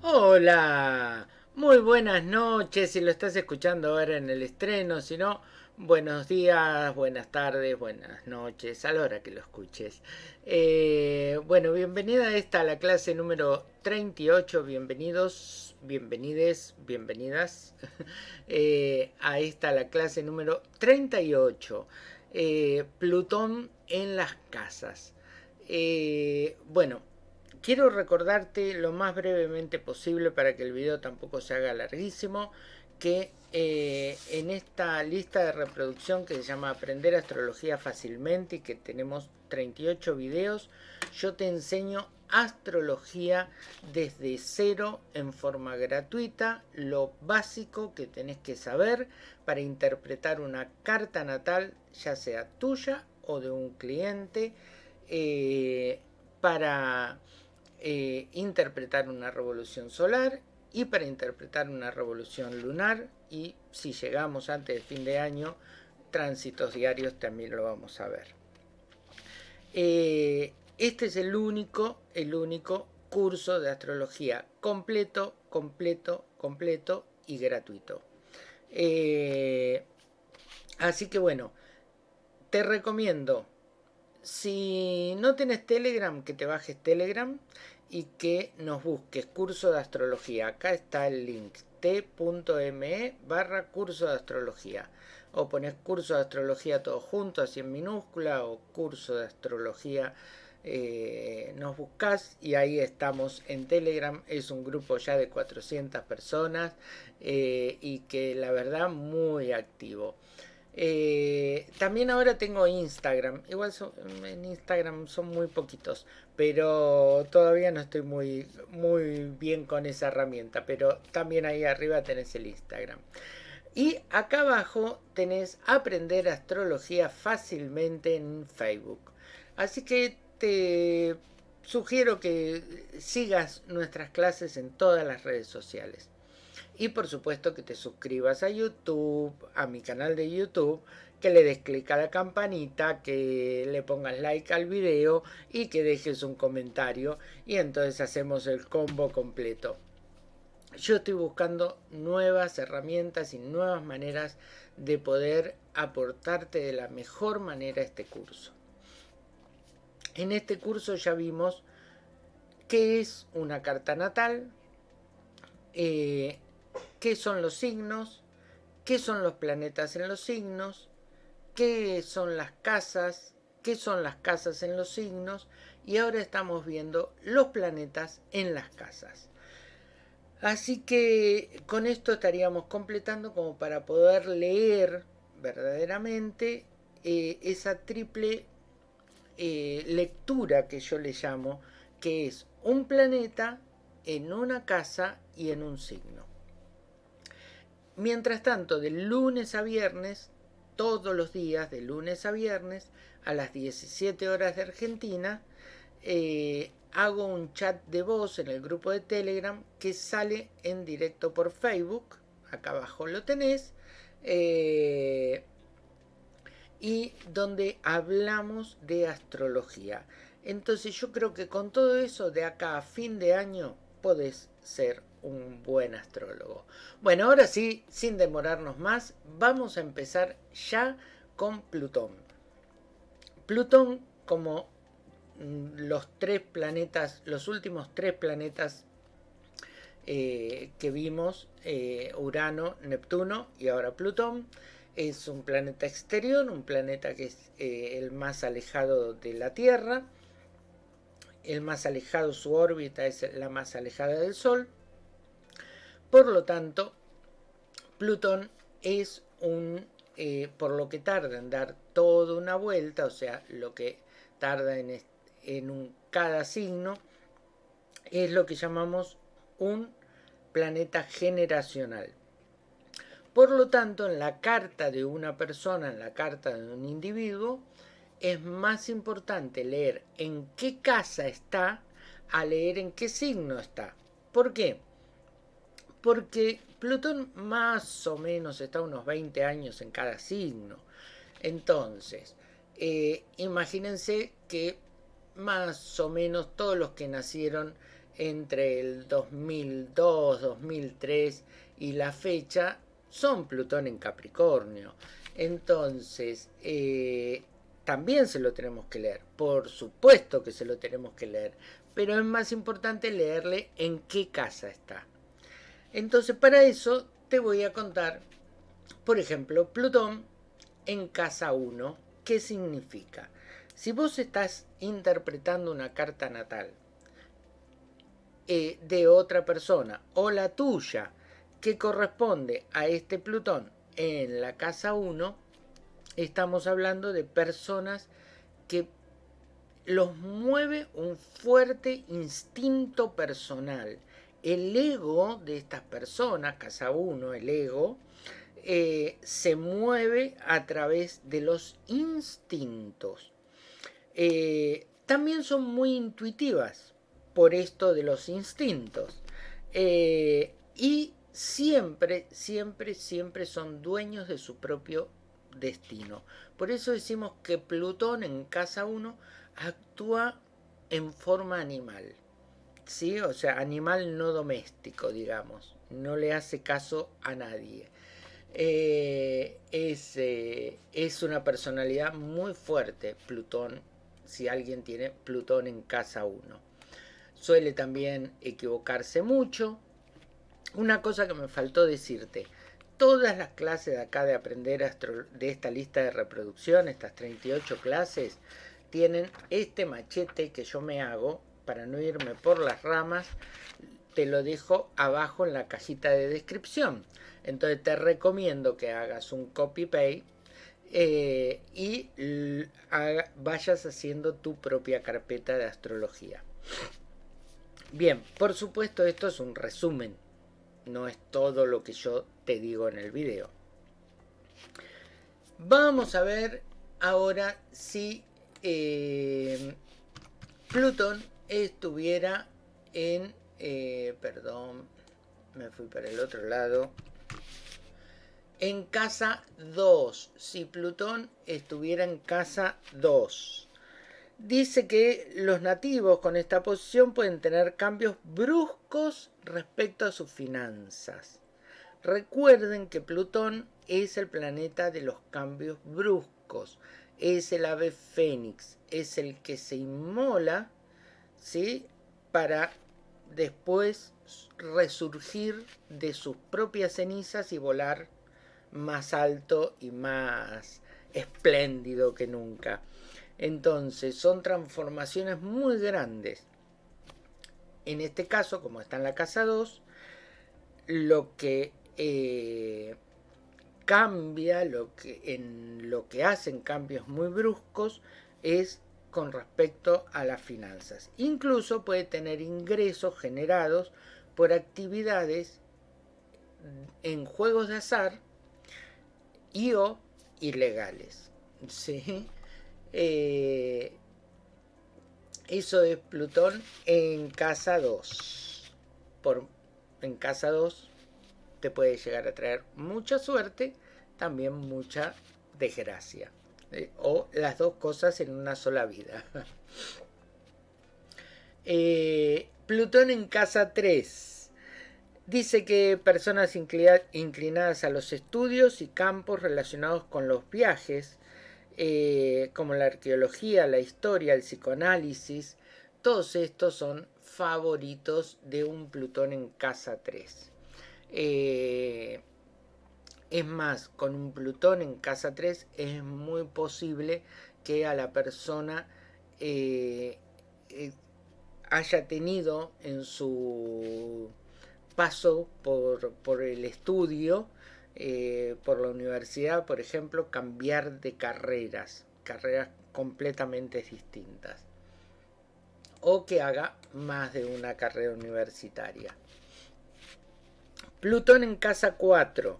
Hola, muy buenas noches si lo estás escuchando ahora en el estreno, si no, buenos días, buenas tardes, buenas noches, a la hora que lo escuches. Eh, bueno, bienvenida a esta, la clase número 38, bienvenidos, bienvenides, bienvenidas eh, a esta, la clase número 38, eh, Plutón en las casas. bueno, quiero recordarte lo más brevemente posible para que el video tampoco se haga larguísimo que eh, en esta lista de reproducción que se llama Aprender Astrología Fácilmente y que tenemos 38 videos, yo te enseño astrología desde cero en forma gratuita, lo básico que tenés que saber para interpretar una carta natal, ya sea tuya o de un cliente, eh, para eh, interpretar una revolución solar y para interpretar una revolución lunar y si llegamos antes del fin de año, tránsitos diarios también lo vamos a ver. Eh, este es el único, el único curso de astrología completo, completo, completo y gratuito. Eh, así que bueno, te recomiendo si no tienes Telegram, que te bajes Telegram y que nos busques curso de astrología. Acá está el link t.me barra curso de astrología. O pones curso de astrología todo junto, así en minúscula, o curso de astrología. Eh, nos buscas y ahí estamos en Telegram. Es un grupo ya de 400 personas eh, y que la verdad muy activo. Eh, también ahora tengo Instagram. Igual en Instagram son muy poquitos. Pero todavía no estoy muy, muy bien con esa herramienta. Pero también ahí arriba tenés el Instagram. Y acá abajo tenés aprender astrología fácilmente en Facebook. Así que te sugiero que sigas nuestras clases en todas las redes sociales. Y por supuesto que te suscribas a YouTube, a mi canal de YouTube, que le des clic a la campanita, que le pongas like al video y que dejes un comentario y entonces hacemos el combo completo. Yo estoy buscando nuevas herramientas y nuevas maneras de poder aportarte de la mejor manera este curso. En este curso ya vimos qué es una carta natal, eh, qué son los signos, qué son los planetas en los signos, qué son las casas, qué son las casas en los signos y ahora estamos viendo los planetas en las casas. Así que con esto estaríamos completando como para poder leer verdaderamente eh, esa triple eh, lectura que yo le llamo, que es un planeta en una casa y en un signo. Mientras tanto, de lunes a viernes, todos los días, de lunes a viernes, a las 17 horas de Argentina, eh, hago un chat de voz en el grupo de Telegram que sale en directo por Facebook. Acá abajo lo tenés. Eh, y donde hablamos de astrología. Entonces yo creo que con todo eso de acá a fin de año podés ser un buen astrólogo. Bueno, ahora sí, sin demorarnos más, vamos a empezar ya con Plutón. Plutón, como mm, los tres planetas, los últimos tres planetas eh, que vimos, eh, Urano, Neptuno y ahora Plutón, es un planeta exterior, un planeta que es eh, el más alejado de la Tierra, el más alejado, su órbita es la más alejada del Sol, por lo tanto, Plutón es un, eh, por lo que tarda en dar toda una vuelta, o sea, lo que tarda en, en cada signo, es lo que llamamos un planeta generacional. Por lo tanto, en la carta de una persona, en la carta de un individuo, es más importante leer en qué casa está a leer en qué signo está. ¿Por qué? Porque Plutón más o menos está unos 20 años en cada signo. Entonces, eh, imagínense que más o menos todos los que nacieron entre el 2002, 2003 y la fecha son Plutón en Capricornio. Entonces, eh, también se lo tenemos que leer. Por supuesto que se lo tenemos que leer. Pero es más importante leerle en qué casa está. Entonces, para eso te voy a contar, por ejemplo, Plutón en casa 1. ¿Qué significa? Si vos estás interpretando una carta natal eh, de otra persona o la tuya que corresponde a este Plutón en la casa 1, estamos hablando de personas que los mueve un fuerte instinto personal. El ego de estas personas, casa 1, el ego, eh, se mueve a través de los instintos. Eh, también son muy intuitivas por esto de los instintos. Eh, y siempre, siempre, siempre son dueños de su propio destino. Por eso decimos que Plutón en casa 1 actúa en forma animal. ¿Sí? O sea, animal no doméstico, digamos. No le hace caso a nadie. Eh, es, es una personalidad muy fuerte, Plutón si alguien tiene Plutón en casa 1. Suele también equivocarse mucho. Una cosa que me faltó decirte, todas las clases de acá de aprender de esta lista de reproducción, estas 38 clases, tienen este machete que yo me hago para no irme por las ramas, te lo dejo abajo en la cajita de descripción. Entonces te recomiendo que hagas un copy-paste eh, y vayas haciendo tu propia carpeta de astrología. Bien, por supuesto esto es un resumen, no es todo lo que yo te digo en el video. Vamos a ver ahora si eh, Plutón estuviera en... Eh, perdón, me fui para el otro lado en casa 2, si Plutón estuviera en casa 2. Dice que los nativos con esta posición pueden tener cambios bruscos respecto a sus finanzas. Recuerden que Plutón es el planeta de los cambios bruscos, es el ave fénix, es el que se inmola, ¿sí? Para después resurgir de sus propias cenizas y volar más alto y más espléndido que nunca. Entonces son transformaciones muy grandes. En este caso, como está en la casa 2, lo que eh, cambia, lo que, en lo que hacen cambios muy bruscos, es con respecto a las finanzas. Incluso puede tener ingresos generados por actividades en juegos de azar y o ilegales. ¿sí? Eh, eso es Plutón en casa 2. Por, en casa 2 te puede llegar a traer mucha suerte, también mucha desgracia. ¿Eh? o las dos cosas en una sola vida. Eh, Plutón en casa 3 Dice que personas inclinadas a los estudios y campos relacionados con los viajes, eh, como la arqueología, la historia, el psicoanálisis, todos estos son favoritos de un Plutón en casa 3. Eh, es más, con un Plutón en casa 3 es muy posible que a la persona eh, haya tenido en su paso por, el estudio, eh, por la universidad, por ejemplo, cambiar de carreras, carreras completamente distintas. O que haga más de una carrera universitaria. Plutón en casa 4.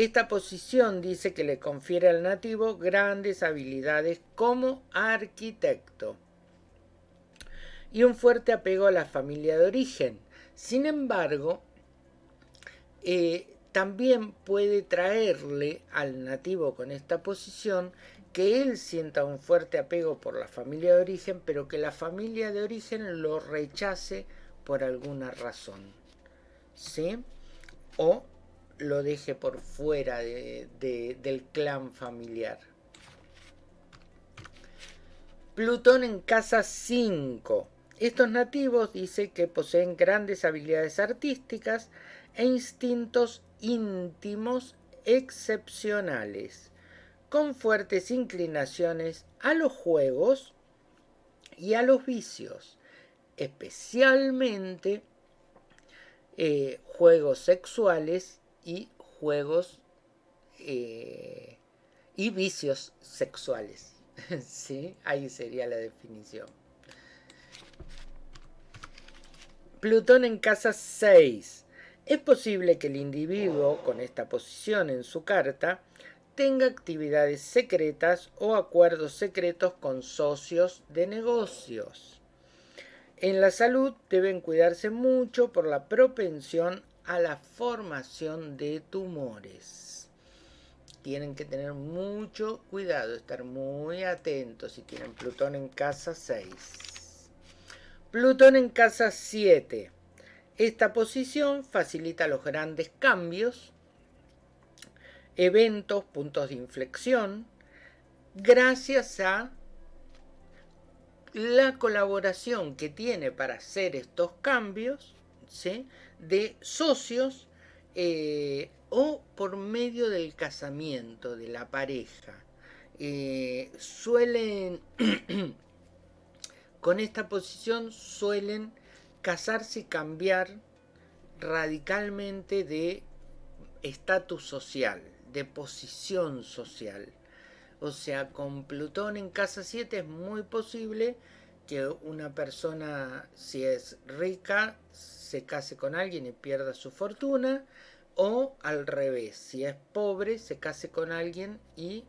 Esta posición dice que le confiere al nativo grandes habilidades como arquitecto y un fuerte apego a la familia de origen. Sin embargo, eh, también puede traerle al nativo con esta posición que él sienta un fuerte apego por la familia de origen, pero que la familia de origen lo rechace por alguna razón. ¿Sí? O lo deje por fuera del clan familiar. Plutón en casa 5. Estos nativos dice que poseen grandes habilidades artísticas e instintos íntimos excepcionales, con fuertes inclinaciones a los juegos y a los vicios, especialmente eh, juegos sexuales y juegos eh, y vicios sexuales. ¿Sí? Ahí sería la definición. Plutón en casa 6. Es posible que el individuo con esta posición en su carta tenga actividades secretas o acuerdos secretos con socios de negocios. En la salud deben cuidarse mucho por la propensión a la formación de tumores. Tienen que tener mucho cuidado, estar muy atentos si tienen Plutón en casa 6. Plutón en casa 7. Esta posición facilita los grandes cambios, eventos, puntos de inflexión, gracias a la colaboración que tiene para hacer estos cambios ¿sí? De socios eh, o por medio del casamiento de la pareja. Eh, suelen, con esta posición suelen casarse y cambiar radicalmente de estatus social, de posición social. O sea, con Plutón en casa 7 es muy posible que una persona, si es rica, se case con alguien y pierda su fortuna, o al revés, si es pobre, se case con alguien y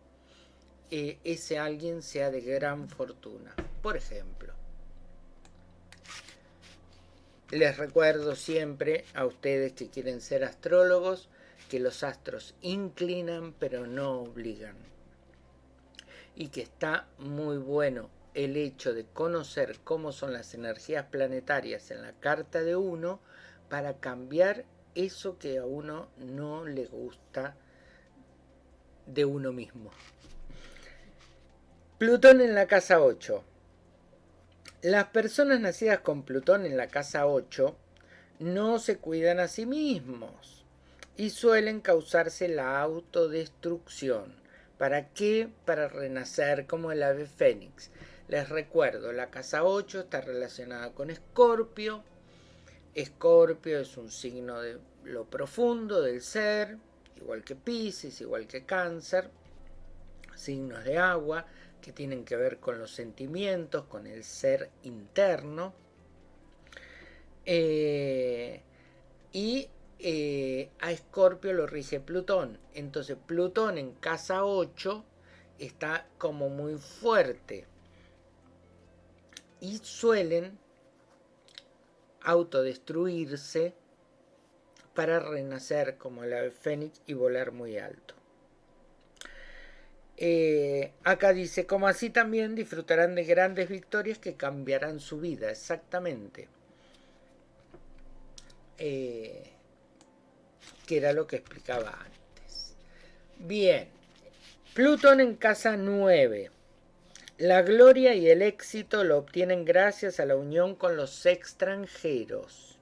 eh, ese alguien sea de gran fortuna. Por ejemplo, les recuerdo siempre a ustedes que quieren ser astrólogos que los astros inclinan pero no obligan. Y que está muy bueno el hecho de conocer cómo son las energías planetarias en la carta de uno para cambiar eso que a uno no le gusta de uno mismo. Plutón en la casa 8. Las personas nacidas con Plutón en la casa 8 no se cuidan a sí mismos y suelen causarse la autodestrucción. ¿Para qué? Para renacer como el ave fénix. Les recuerdo, la casa 8 está relacionada con Escorpio. Escorpio es un signo de lo profundo del ser, igual que Pisces, igual que Cáncer. Signos de agua que tienen que ver con los sentimientos, con el ser interno. Eh, y eh, a Escorpio lo rige Plutón. Entonces Plutón en casa 8 está como muy fuerte y suelen autodestruirse para renacer como el ave fénix y volar muy alto. Eh, acá dice, como así también disfrutarán de grandes victorias que cambiarán su vida, exactamente. Eh, que era lo que explicaba antes. Bien, Plutón en casa 9. La gloria y el éxito lo obtienen gracias a la unión con los extranjeros.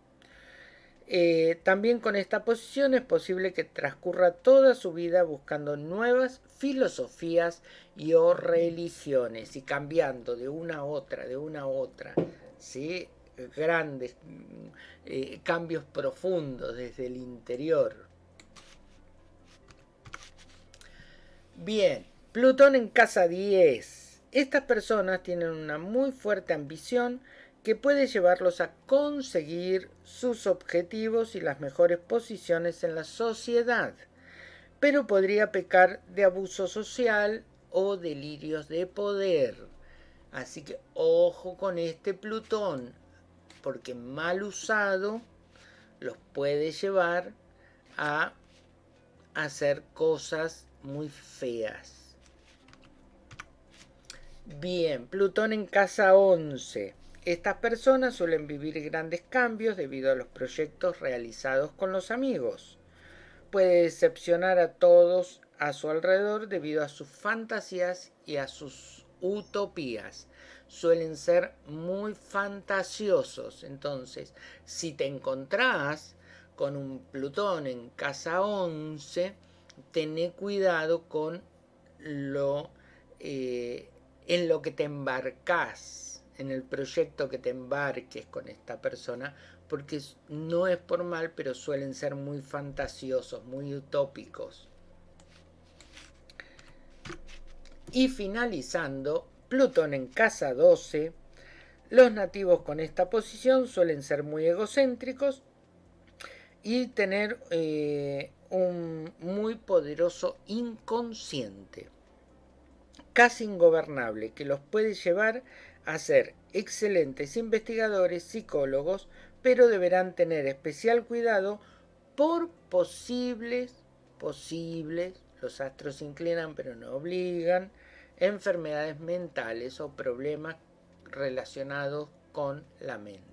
Eh, también con esta posición es posible que transcurra toda su vida buscando nuevas filosofías y o religiones y cambiando de una a otra, de una a otra, ¿sí? grandes mm, eh, cambios profundos desde el interior. Bien, Plutón en casa 10. Estas personas tienen una muy fuerte ambición que puede llevarlos a conseguir sus objetivos y las mejores posiciones en la sociedad, pero podría pecar de abuso social o delirios de poder. Así que ojo con este Plutón, porque mal usado los puede llevar a hacer cosas muy feas. Bien, Plutón en casa 11. Estas personas suelen vivir grandes cambios debido a los proyectos realizados con los amigos. Puede decepcionar a todos a su alrededor debido a sus fantasías y a sus utopías. Suelen ser muy fantasiosos. Entonces, si te encontrás con un Plutón en casa 11, tené cuidado con lo eh, en lo que te embarcas, en el proyecto que te embarques con esta persona, porque no es por mal, pero suelen ser muy fantasiosos, muy utópicos. Y finalizando, Plutón en casa 12, los nativos con esta posición suelen ser muy egocéntricos y tener eh, un muy poderoso inconsciente, casi ingobernable, que los puede llevar a ser excelentes investigadores, psicólogos, pero deberán tener especial cuidado por posibles, posibles, los astros inclinan pero no obligan, enfermedades mentales o problemas relacionados con la mente.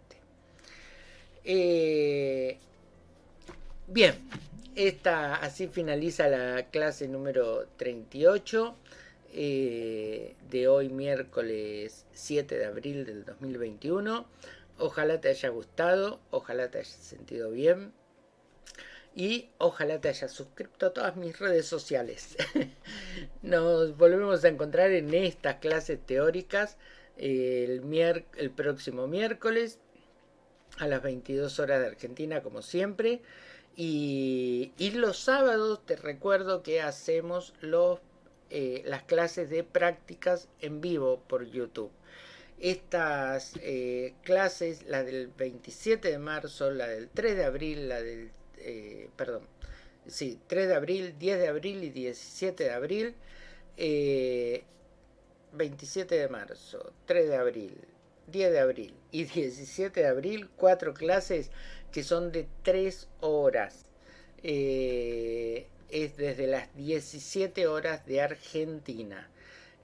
Eh, bien, esta, así finaliza la clase número 38 eh, de hoy miércoles 7 de abril del 2021. Ojalá te haya gustado, ojalá te haya sentido bien y ojalá te hayas suscrito a todas mis redes sociales. Nos volvemos a encontrar en estas clases teóricas el, el próximo miércoles a las 22 horas de Argentina como siempre. Y, los sábados te recuerdo que hacemos los, eh, las clases de prácticas en vivo por YouTube. Estas eh, clases, la del 27 de marzo, la del 3 de abril, la del, eh, perdón, sí, 3 de abril, 10 de abril y 17 de abril, 27 de marzo, 3 de abril, 10 de abril y 17 de abril, cuatro clases que son de 3 horas. Eh, es desde las 17 horas de Argentina.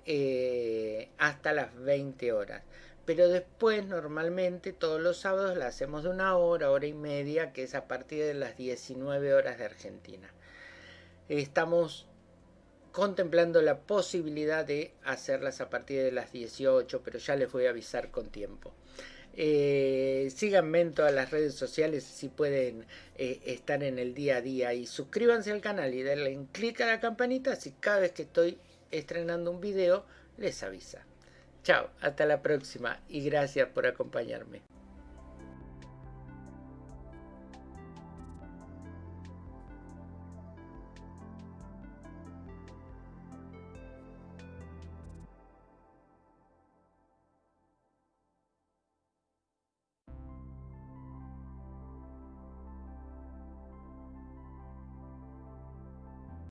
Eh, hasta las 20 horas. Pero después normalmente todos los sábados la hacemos de una hora, hora y media, que es a partir de las 19 horas de Argentina. Estamos contemplando la posibilidad de hacerlas a partir de las 18, pero ya les voy a avisar con tiempo. Eh, síganme en todas las redes sociales si pueden eh, estar en el día a día y suscríbanse al canal y denle un clic a la campanita si cada vez que estoy estrenando un video les avisa. Chao, hasta la próxima y gracias por acompañarme.